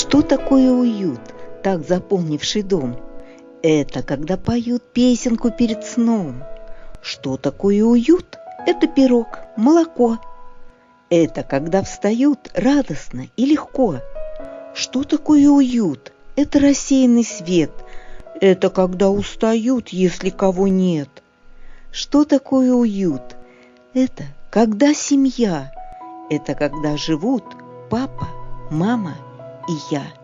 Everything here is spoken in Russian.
Что такое уют, так заполнивший дом? Это когда поют песенку перед сном. Что такое уют? Это пирог, молоко. Это когда встают радостно и легко. Что такое уют? Это рассеянный свет. Это когда устают, если кого нет. Что такое уют? Это когда семья. Это когда живут папа, мама и я.